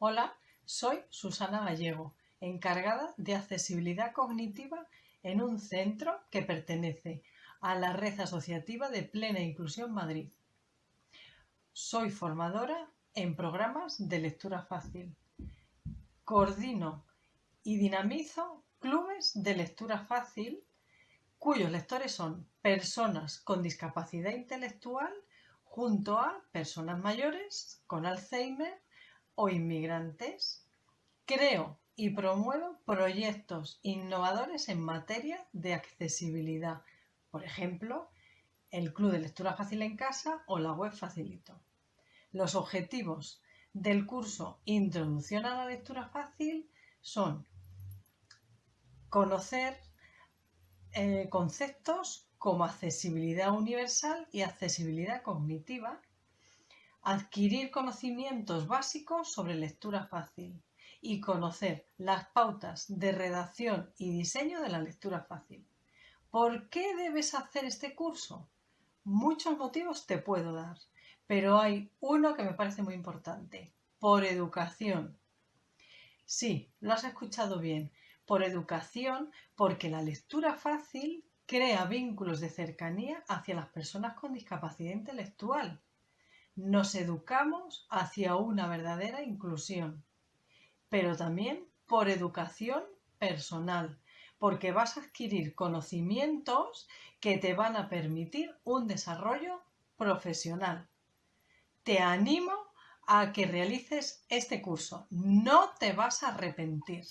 Hola, soy Susana Gallego, encargada de accesibilidad cognitiva en un centro que pertenece a la Red Asociativa de Plena Inclusión Madrid. Soy formadora en programas de lectura fácil. Coordino y dinamizo clubes de lectura fácil cuyos lectores son personas con discapacidad intelectual junto a personas mayores con Alzheimer o inmigrantes. Creo y promuevo proyectos innovadores en materia de accesibilidad, por ejemplo, el Club de Lectura Fácil en Casa o la web Facilito. Los objetivos del curso Introducción a la Lectura Fácil son conocer eh, conceptos como accesibilidad universal y accesibilidad cognitiva, adquirir conocimientos básicos sobre lectura fácil y conocer las pautas de redacción y diseño de la lectura fácil. ¿Por qué debes hacer este curso? Muchos motivos te puedo dar, pero hay uno que me parece muy importante, por educación. Sí, lo has escuchado bien, por educación, porque la lectura fácil crea vínculos de cercanía hacia las personas con discapacidad intelectual nos educamos hacia una verdadera inclusión, pero también por educación personal, porque vas a adquirir conocimientos que te van a permitir un desarrollo profesional. Te animo a que realices este curso, no te vas a arrepentir.